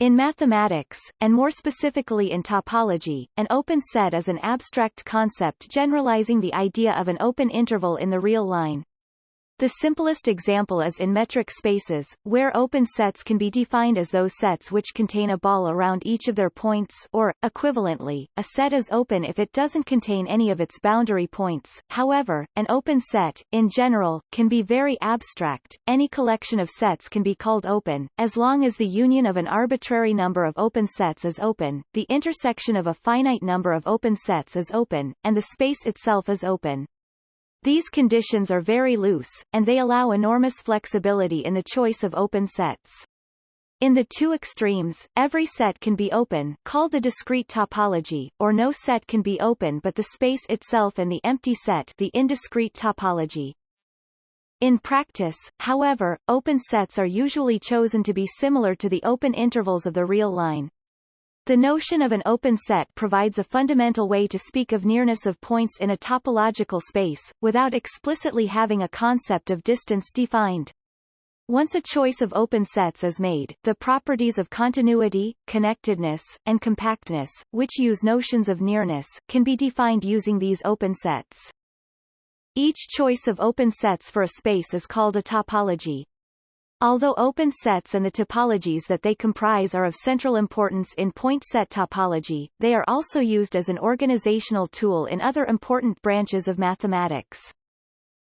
In mathematics, and more specifically in topology, an open set is an abstract concept generalizing the idea of an open interval in the real line. The simplest example is in metric spaces, where open sets can be defined as those sets which contain a ball around each of their points or, equivalently, a set is open if it doesn't contain any of its boundary points. However, an open set, in general, can be very abstract. Any collection of sets can be called open, as long as the union of an arbitrary number of open sets is open, the intersection of a finite number of open sets is open, and the space itself is open. These conditions are very loose, and they allow enormous flexibility in the choice of open sets. In the two extremes, every set can be open, called the discrete topology, or no set can be open but the space itself and the empty set the indiscrete topology. In practice, however, open sets are usually chosen to be similar to the open intervals of the real line. The notion of an open set provides a fundamental way to speak of nearness of points in a topological space, without explicitly having a concept of distance defined. Once a choice of open sets is made, the properties of continuity, connectedness, and compactness, which use notions of nearness, can be defined using these open sets. Each choice of open sets for a space is called a topology. Although open sets and the topologies that they comprise are of central importance in point set topology, they are also used as an organizational tool in other important branches of mathematics.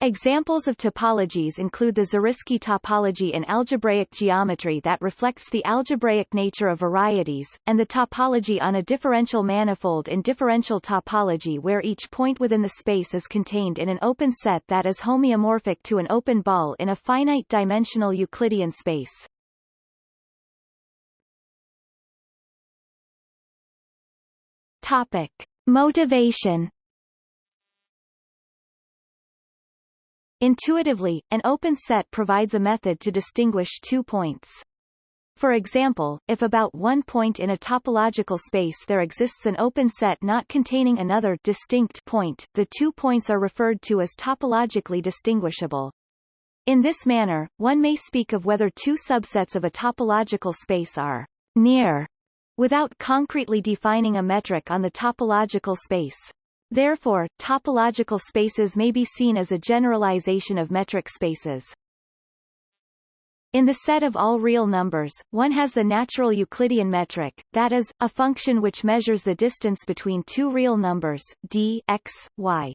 Examples of topologies include the Zariski topology in algebraic geometry that reflects the algebraic nature of varieties, and the topology on a differential manifold in differential topology where each point within the space is contained in an open set that is homeomorphic to an open ball in a finite-dimensional Euclidean space. Topic. Motivation Intuitively, an open set provides a method to distinguish two points. For example, if about one point in a topological space there exists an open set not containing another distinct point, the two points are referred to as topologically distinguishable. In this manner, one may speak of whether two subsets of a topological space are near without concretely defining a metric on the topological space. Therefore, topological spaces may be seen as a generalization of metric spaces. In the set of all real numbers, one has the natural Euclidean metric, that is, a function which measures the distance between two real numbers, d x, y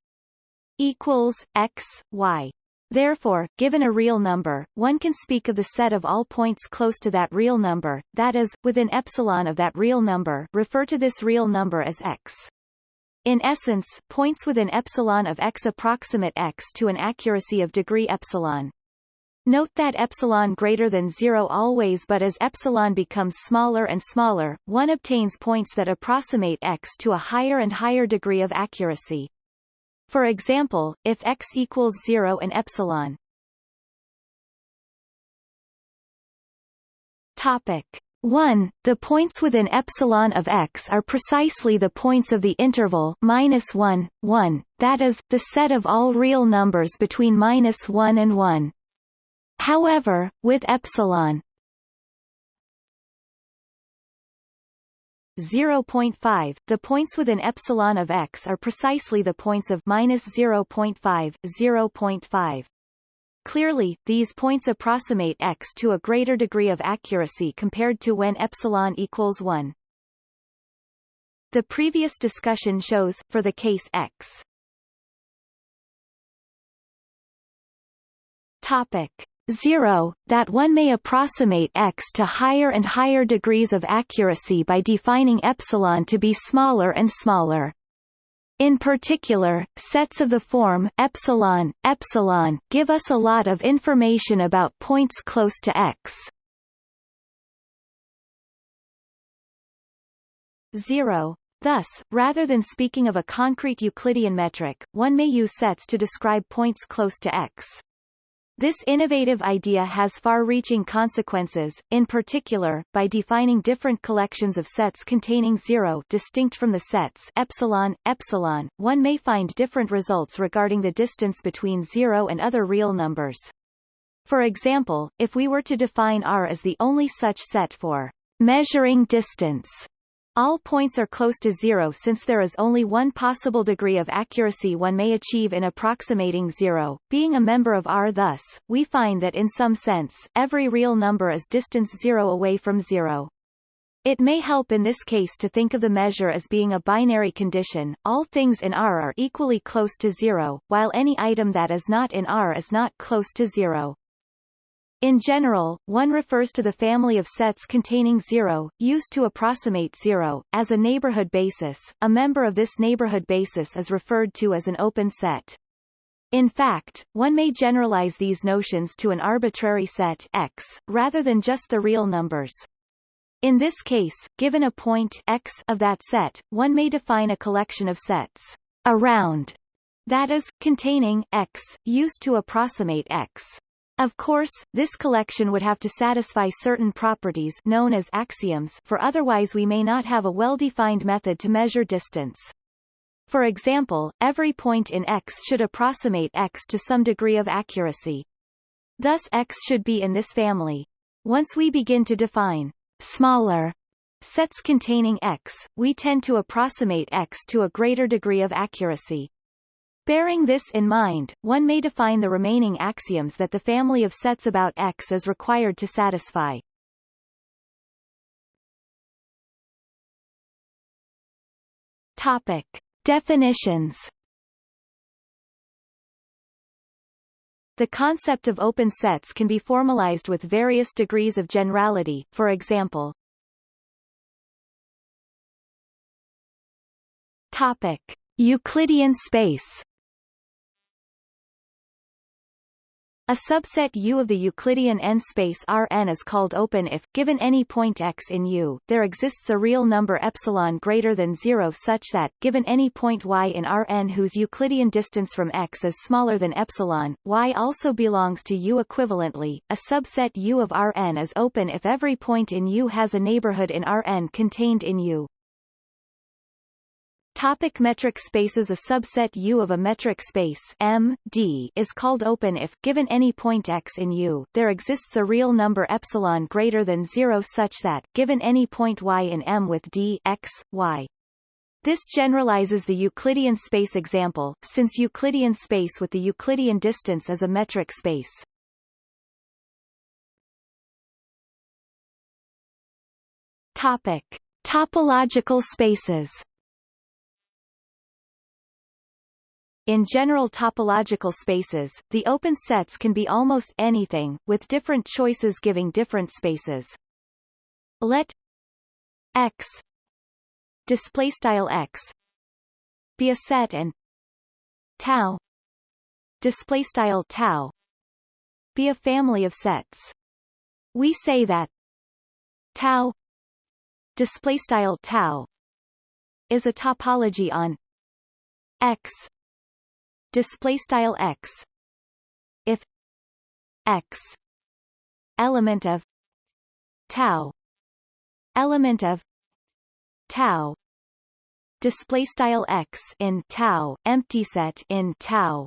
equals x, y. Therefore, given a real number, one can speak of the set of all points close to that real number, that is, within epsilon of that real number refer to this real number as x. In essence, points within epsilon of x approximate x to an accuracy of degree epsilon. Note that epsilon greater than 0 always but as epsilon becomes smaller and smaller, one obtains points that approximate x to a higher and higher degree of accuracy. For example, if x equals 0 and epsilon Topic 1. The points within epsilon of x are precisely the points of the interval minus 1, 1, that is, the set of all real numbers between minus 1 and 1. However, with epsilon 0.5, the points within epsilon of x are precisely the points of minus 0.5, 0.5. Clearly, these points approximate x to a greater degree of accuracy compared to when epsilon equals 1. The previous discussion shows, for the case x topic 0, that one may approximate x to higher and higher degrees of accuracy by defining epsilon to be smaller and smaller. In particular, sets of the form epsilon, epsilon give us a lot of information about points close to x. 0. Thus, rather than speaking of a concrete Euclidean metric, one may use sets to describe points close to x. This innovative idea has far-reaching consequences, in particular, by defining different collections of sets containing zero distinct from the sets epsilon, epsilon, one may find different results regarding the distance between zero and other real numbers. For example, if we were to define R as the only such set for Measuring distance all points are close to zero since there is only one possible degree of accuracy one may achieve in approximating zero. Being a member of R thus, we find that in some sense, every real number is distance zero away from zero. It may help in this case to think of the measure as being a binary condition, all things in R are equally close to zero, while any item that is not in R is not close to zero. In general, one refers to the family of sets containing zero, used to approximate zero, as a neighborhood basis. A member of this neighborhood basis is referred to as an open set. In fact, one may generalize these notions to an arbitrary set X, rather than just the real numbers. In this case, given a point X of that set, one may define a collection of sets around, that is, containing X, used to approximate X. Of course, this collection would have to satisfy certain properties known as axioms for otherwise we may not have a well-defined method to measure distance. For example, every point in X should approximate X to some degree of accuracy. Thus X should be in this family. Once we begin to define smaller sets containing X, we tend to approximate X to a greater degree of accuracy. Bearing this in mind, one may define the remaining axioms that the family of sets about X is required to satisfy. Topic. Definitions The concept of open sets can be formalized with various degrees of generality, for example, Topic. Euclidean space A subset U of the Euclidean n-space Rn is called open if, given any point x in U, there exists a real number epsilon greater than zero such that, given any point y in Rn whose Euclidean distance from x is smaller than epsilon, y also belongs to U equivalently. A subset U of Rn is open if every point in U has a neighborhood in Rn contained in U. Topic metric spaces A subset U of a metric space M, D is called open if, given any point x in U, there exists a real number epsilon greater than zero such that, given any point y in M with D x, y. This generalizes the Euclidean space example, since Euclidean space with the Euclidean distance is a metric space. Topic. Topological spaces In general topological spaces, the open sets can be almost anything, with different choices giving different spaces. Let X display style X be a set and tau display style tau be a family of sets. We say that tau display style tau is a topology on X display style x. If x element of tau element of tau display style x in tau empty set in tau.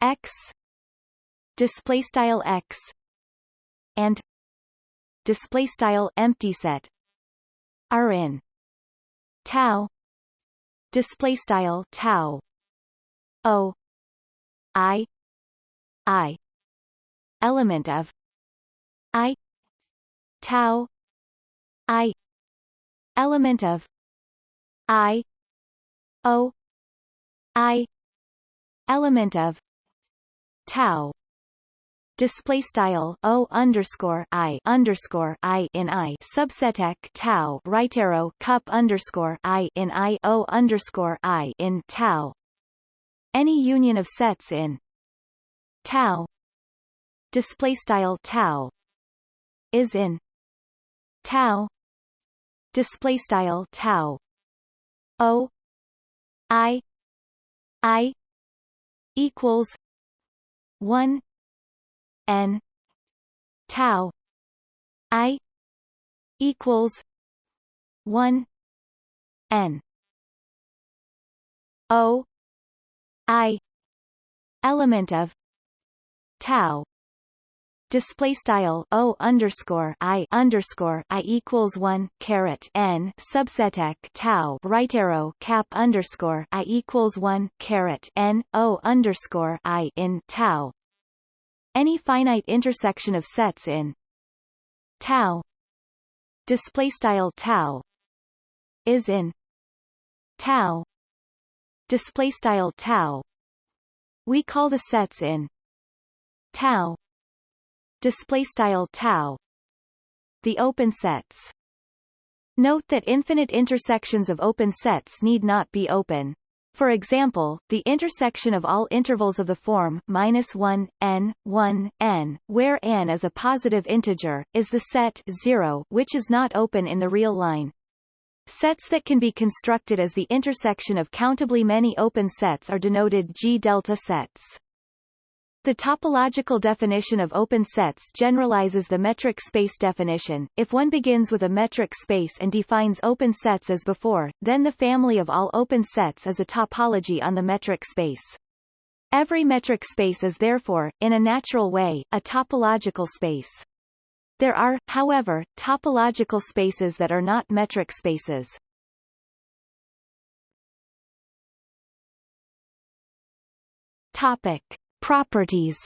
X display style x and display style empty set are in tau display style tau O I I element of I tau I element of I O I element of tau. Display style o underscore i underscore i in i. Subset tau. Right arrow cup underscore i in i. O underscore i in tau any union of sets in tau display style tau is in tau display style tau o i i equals 1 n tau i equals 1 n o I. Element of. Tau. Display style o underscore i underscore i equals one caret n subset ec tau right arrow cap underscore i equals one caret n o underscore i in tau. Any finite intersection of sets in tau. Display style tau is in tau display style tau. We call the sets in tau display style tau the open sets note that infinite intersections of open sets need not be open for example, the intersection of all intervals of the form minus 1, n, 1, n, where n is a positive integer, is the set 0 which is not open in the real line. Sets that can be constructed as the intersection of countably many open sets are denoted G-delta sets. The topological definition of open sets generalizes the metric space definition. If one begins with a metric space and defines open sets as before, then the family of all open sets is a topology on the metric space. Every metric space is therefore, in a natural way, a topological space. There are, however, topological spaces that are not metric spaces. Topic. Properties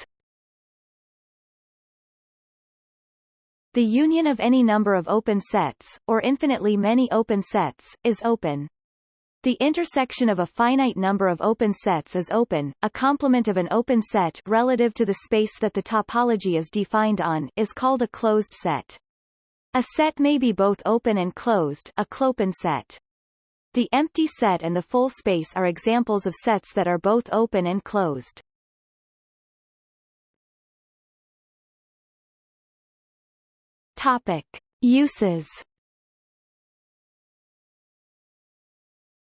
The union of any number of open sets, or infinitely many open sets, is open. The intersection of a finite number of open sets is open. A complement of an open set relative to the space that the topology is defined on is called a closed set. A set may be both open and closed, a clopen set. The empty set and the full space are examples of sets that are both open and closed. Topic. Uses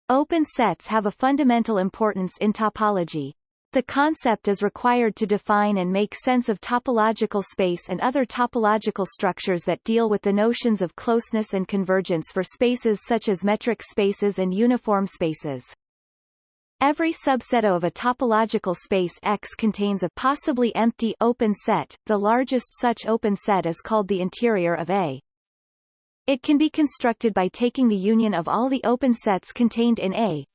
Open sets have a fundamental importance in topology. The concept is required to define and make sense of topological space and other topological structures that deal with the notions of closeness and convergence for spaces such as metric spaces and uniform spaces. Every subset of a topological space X contains a possibly empty open set. The largest such open set is called the interior of A. It can be constructed by taking the union of all the open sets contained in A.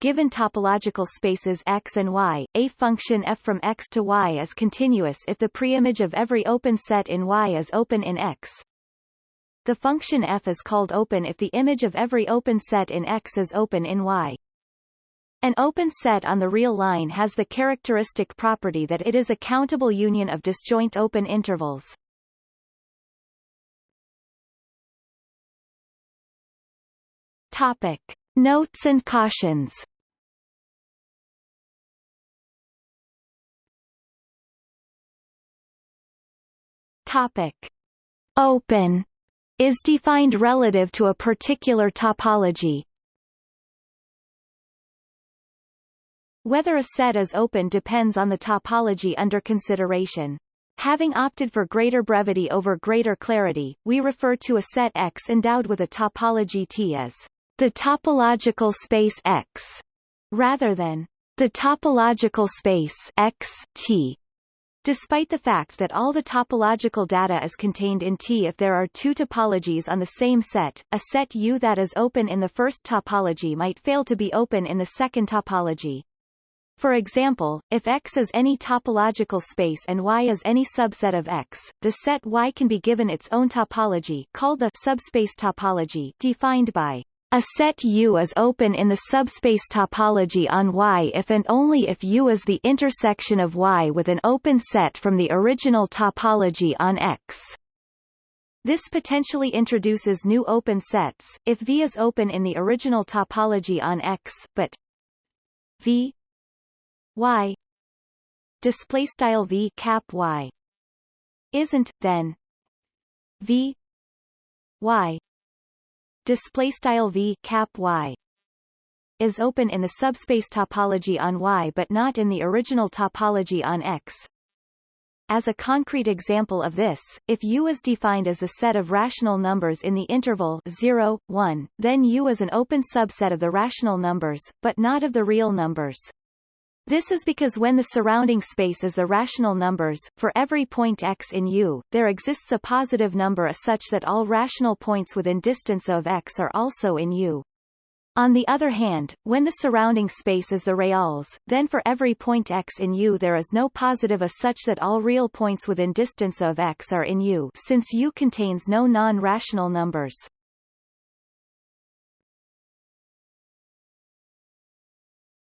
Given topological spaces X and Y, a function f from X to Y is continuous if the preimage of every open set in Y is open in X. The function f is called open if the image of every open set in X is open in Y. An open set on the real line has the characteristic property that it is a countable union of disjoint open intervals. Topic. Notes and cautions Topic. Open is defined relative to a particular topology, Whether a set is open depends on the topology under consideration. Having opted for greater brevity over greater clarity, we refer to a set X endowed with a topology T as the topological space X, rather than the topological space X T. Despite the fact that all the topological data is contained in T if there are two topologies on the same set, a set U that is open in the first topology might fail to be open in the second topology. For example, if X is any topological space and Y is any subset of X, the set Y can be given its own topology called the subspace topology defined by a set U is open in the subspace topology on Y if and only if U is the intersection of Y with an open set from the original topology on X. This potentially introduces new open sets, if V is open in the original topology on X, but V y display style v cap y isn't then v y display style v cap y is open in the subspace topology on Y but not in the original topology on X. As a concrete example of this, if U is defined as the set of rational numbers in the interval 0, 1, then U is an open subset of the rational numbers, but not of the real numbers. This is because when the surrounding space is the rational numbers, for every point x in U, there exists a positive number a such that all rational points within distance of x are also in U. On the other hand, when the surrounding space is the reals, then for every point x in U there is no positive a such that all real points within distance of x are in U since U contains no non-rational numbers.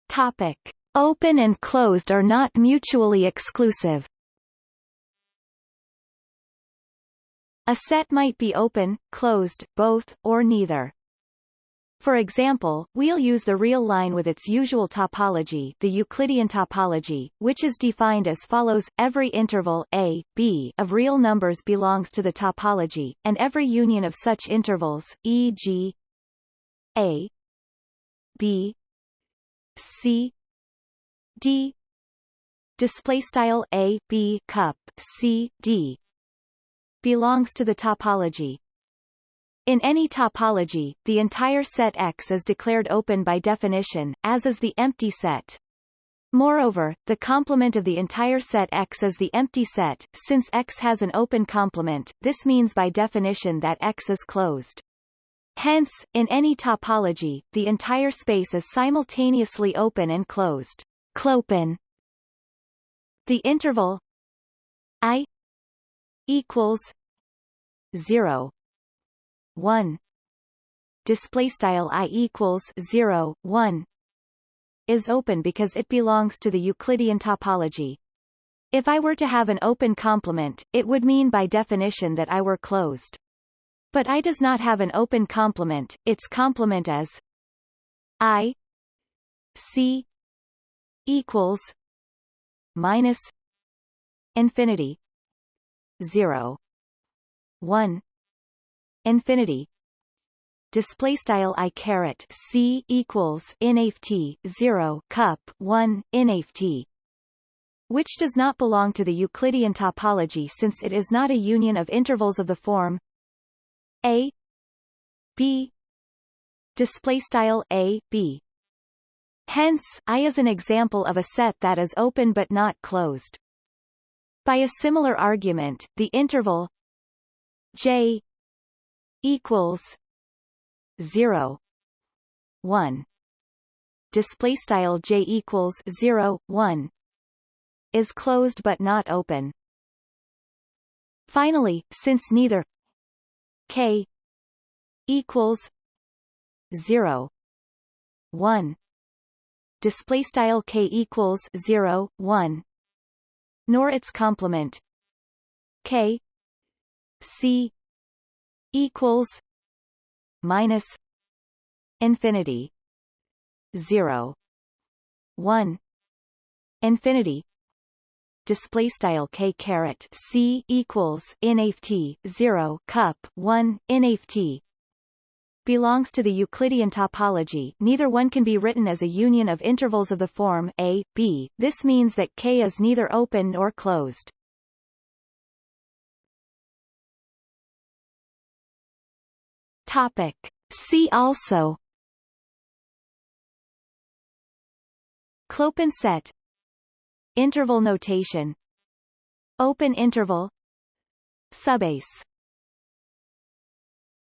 Topic. Open and closed are not mutually exclusive. A set might be open, closed, both, or neither. For example, we'll use the real line with its usual topology the Euclidean topology, which is defined as follows, every interval a, b of real numbers belongs to the topology, and every union of such intervals, e.g. a b c d display style a b cup c d belongs to the topology in any topology, the entire set X is declared open by definition, as is the empty set. Moreover, the complement of the entire set X is the empty set, since X has an open complement, this means by definition that X is closed. Hence, in any topology, the entire space is simultaneously open and closed. Clopen The interval i equals 0 1 display style i equals 0 1 is open because it belongs to the Euclidean topology. If I were to have an open complement, it would mean by definition that I were closed. But I does not have an open complement, its complement is i c equals minus infinity 0 1 infinity display style i caret c equals inft 0 cup 1 inft which does not belong to the Euclidean topology since it is not a union of intervals of the form a b display style a b Hence, I is an example of a set that is open but not closed. By a similar argument, the interval j equals 0 1 display style j equals 0 1 is closed but not open. Finally, since neither k equals 0 1 display style k equals 0 1 nor its complement. K c equals minus infinity 0 1 infinity. Display style k caret c equals inft 0 cup 1 inft belongs to the Euclidean topology. Neither one can be written as a union of intervals of the form a, b, this means that K is neither open nor closed. Topic. See also. Clopen set. Interval notation. Open interval. Subbase